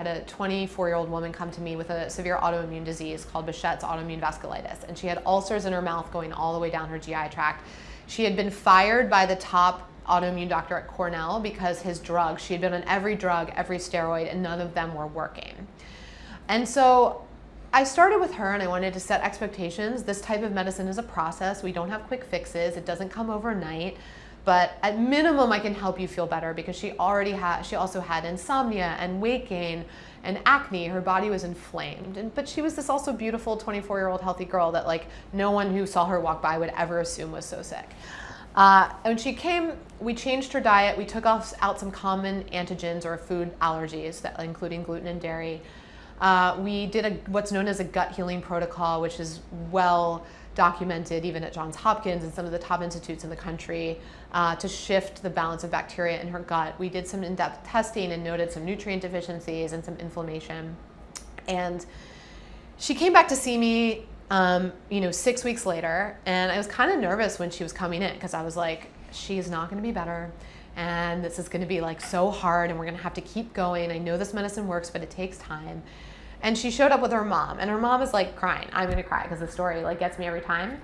had a 24 year old woman come to me with a severe autoimmune disease called Behçet's autoimmune vasculitis. And she had ulcers in her mouth going all the way down her GI tract. She had been fired by the top autoimmune doctor at Cornell because his drugs, she had been on every drug, every steroid, and none of them were working. And so I started with her and I wanted to set expectations. This type of medicine is a process. We don't have quick fixes. It doesn't come overnight but at minimum I can help you feel better because she already had she also had insomnia and weight gain and acne. Her body was inflamed. And but she was this also beautiful 24 year old healthy girl that like no one who saw her walk by would ever assume was so sick. Uh, when she came we changed her diet. We took off out some common antigens or food allergies that including gluten and dairy uh, we did a, what's known as a gut healing protocol which is well documented even at Johns Hopkins and some of the top institutes in the country uh, to shift the balance of bacteria in her gut. We did some in-depth testing and noted some nutrient deficiencies and some inflammation. And she came back to see me, um, you know, six weeks later, and I was kind of nervous when she was coming in because I was like, she's not going to be better and this is going to be like so hard and we're going to have to keep going. I know this medicine works, but it takes time. And she showed up with her mom, and her mom is like crying. I'm gonna cry because the story like gets me every time.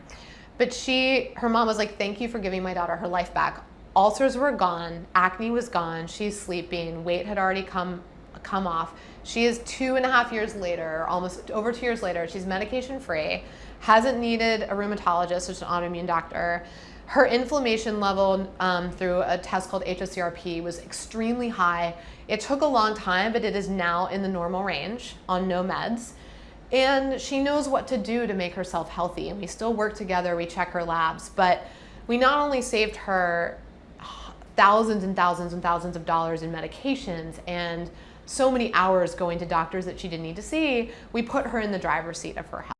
But she, her mom was like, "Thank you for giving my daughter her life back. Ulcers were gone, acne was gone. She's sleeping. Weight had already come come off. She is two and a half years later, almost over two years later. She's medication free, hasn't needed a rheumatologist, which is an autoimmune doctor. Her inflammation level um, through a test called hsCRP was extremely high. It took a long time, but it is now in the normal range on no meds. And she knows what to do to make herself healthy. And we still work together, we check her labs, but we not only saved her thousands and thousands and thousands of dollars in medications and so many hours going to doctors that she didn't need to see, we put her in the driver's seat of her health.